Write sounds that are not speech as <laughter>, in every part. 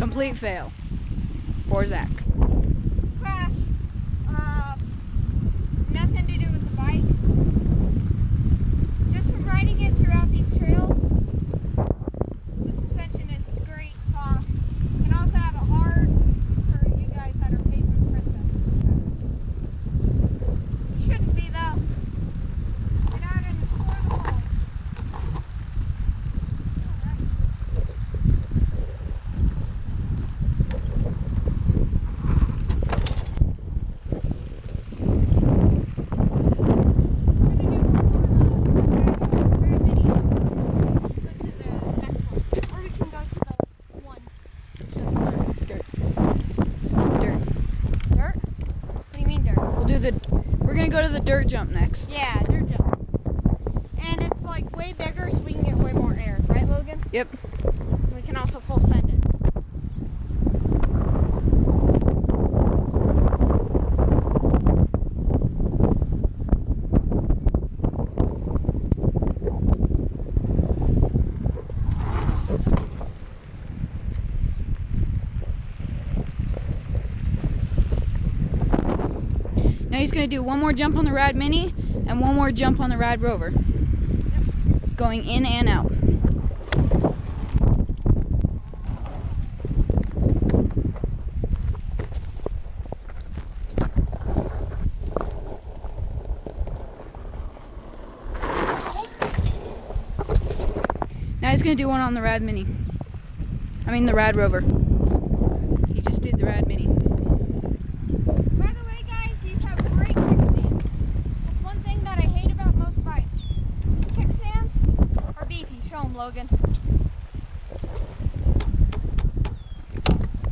complete fail for Zach. Crash. Uh, nothing to do with the bike. Just from riding it throughout these trails, the suspension is great, soft. You can also have it hard for you guys that are pavement princess. You shouldn't be though. Get out and explore the world. Alright. We'll do the. We're gonna go to the dirt jump next. Yeah, dirt jump. And it's like way bigger so we can get way more air, right Logan? Yep. We can also full send Now he's gonna do one more jump on the Rad Mini and one more jump on the Rad Rover. Going in and out. Now he's gonna do one on the Rad Mini. I mean the Rad Rover. He just did the Rad Mini. By the way, guys, these have great kickstands. That's one thing that I hate about most bikes. Kickstands are beefy. Show them, Logan.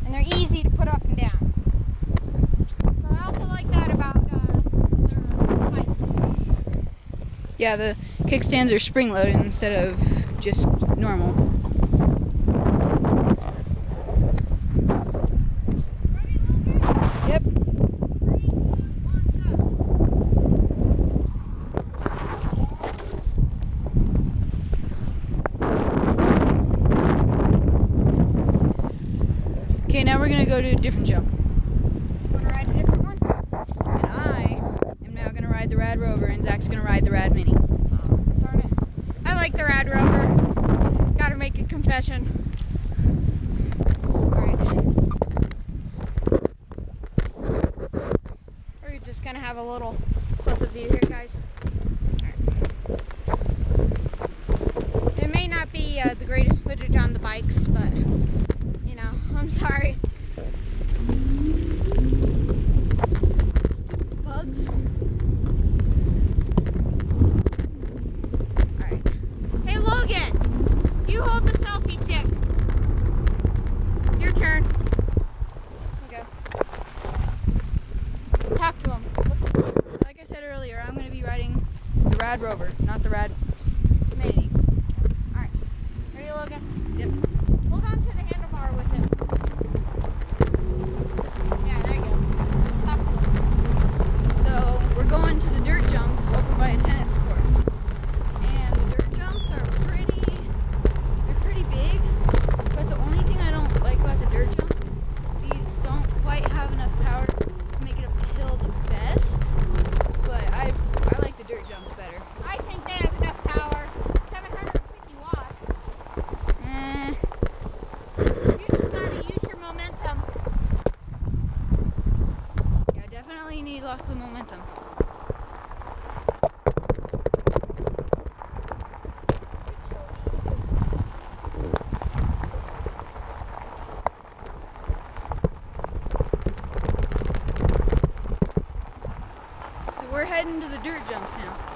And they're easy to put up and down. So I also like that about uh, their bikes. Yeah, the kickstands are spring loaded instead of just normal. Ready, Logan? Yep. Three, two, one, go. Okay, now we're gonna go to a different jump. Ride a different one? And I am now gonna ride the Rad Rover and Zach's gonna ride the Rad Mini. Darn it. I like the Rad Rover. Gotta make a confession. We're just gonna have a little close up view here, guys. It may not be uh, the greatest footage on the bikes, but you know, <laughs> I'm sorry. Bugs. Alright. Hey Logan! You hold the selfie stick. Your turn. Here you go. Talk to him. Like I said earlier, I'm gonna be riding the Rad Rover, not the Rad Mini. Alright. Ready, Logan? Yep. Hold on to the handlebar with him. Yeah, there you go. Talk to him. So we're going to the dirt jumps over by a tennis court. And the dirt jumps are pretty they're pretty big. But the only thing I don't like about the dirt jumps is these don't quite have enough power to make it uphill the best. But I I like the dirt jumps better. I think they have enough power. 750 watts. Eh, You just gotta use your momentum. yeah, definitely need lots of momentum. So we're heading to the dirt jumps now.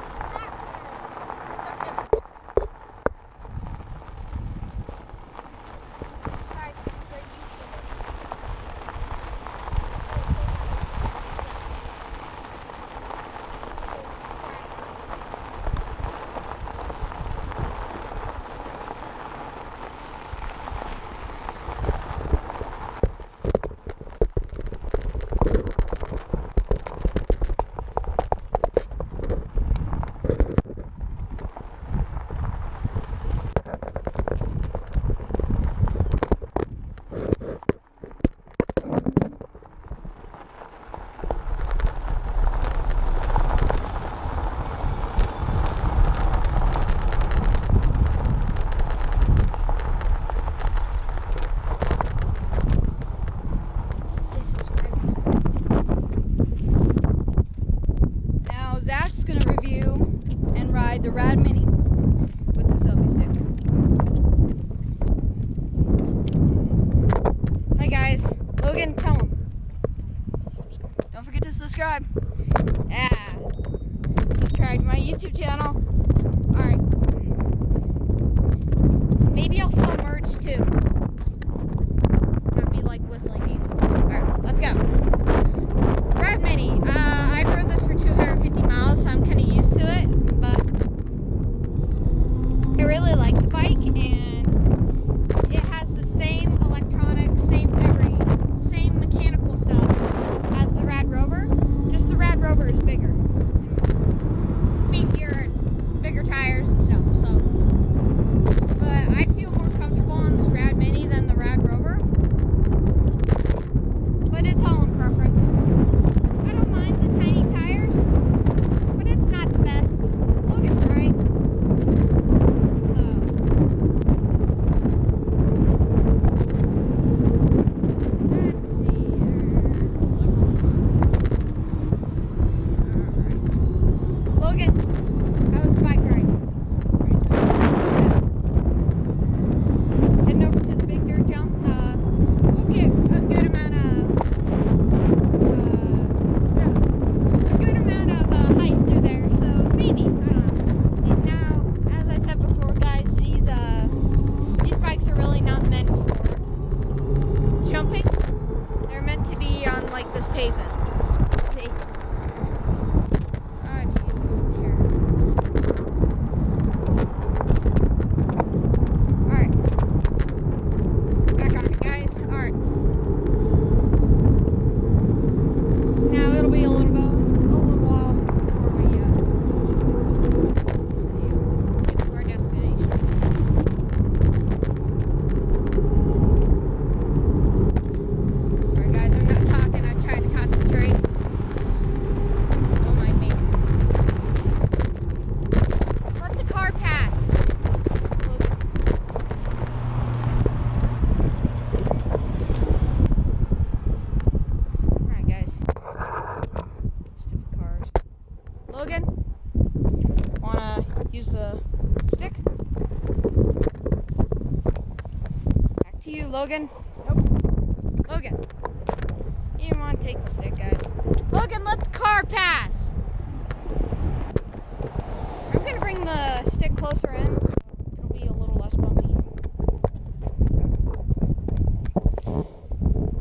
The stick? Back to you, Logan. Nope. Logan. You didn't want to take the stick, guys. Logan, let the car pass. I'm gonna bring the stick closer in so it'll be a little less bumpy.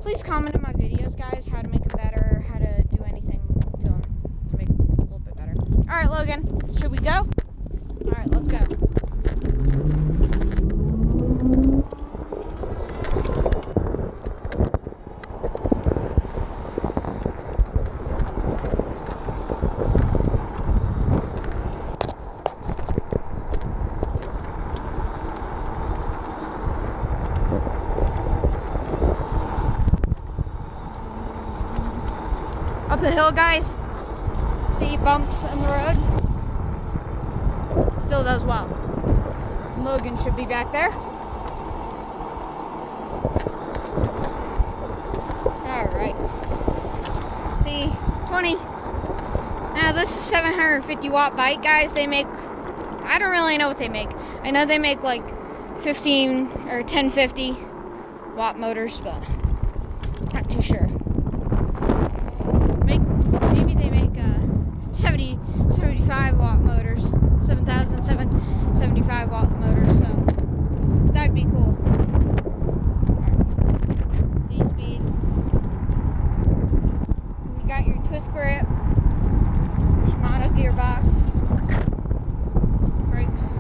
Please comment in my videos, guys, how to make them better, how to do anything to them to make them a little bit better. All right, Logan, should we go? All right, let's go. Up the hill, guys. See bumps in the road. Still does well. Logan should be back there. Alright. See, 20. Now this is 750 watt bike, guys. They make, I don't really know what they make. I know they make like 15 or 1050 watt motors, but not too sure. Make, maybe they make uh, 70, 75 watt motors, 7,775 watt motors, so that'd be cool. C speed. You got your twist grip, Shimano gearbox, brakes.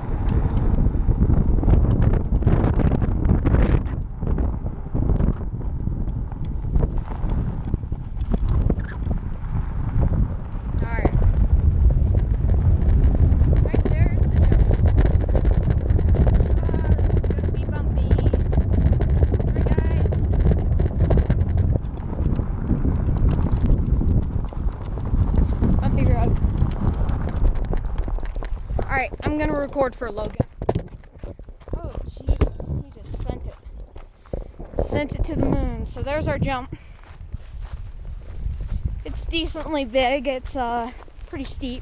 Alright. Right there's the jump. Ah, this is gonna be bumpy. Alright, guys. Bumpy road. Alright, I'm gonna record for Logan. Oh, Jesus. He just sent it. Sent it to the moon. So there's our jump. It's decently big. It's uh pretty steep.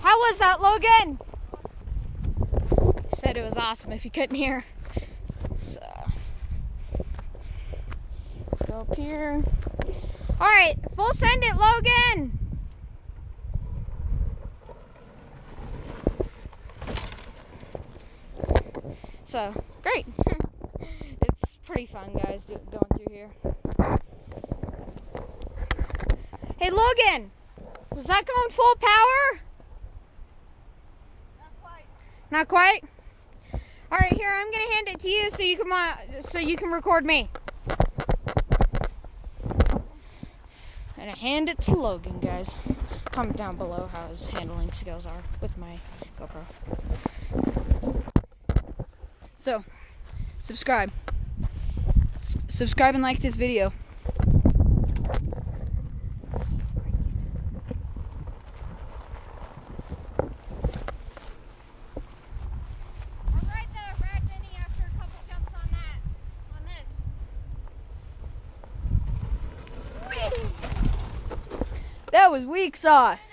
How was that, Logan? He said it was awesome if you couldn't hear. So, go up here. All right, full send it, Logan. So, great. <laughs> it's pretty fun, guys, do, going through here. Hey, Logan, was that going full power? Not quite. Not quite. All right, here I'm gonna hand it to you so you can uh, so you can record me. And I hand it to Logan, guys. Comment down below how his handling skills are with my GoPro. So, subscribe. S- subscribe and like this video. I'll ride the Rad Mini after a couple jumps on that. On this. That was weak sauce.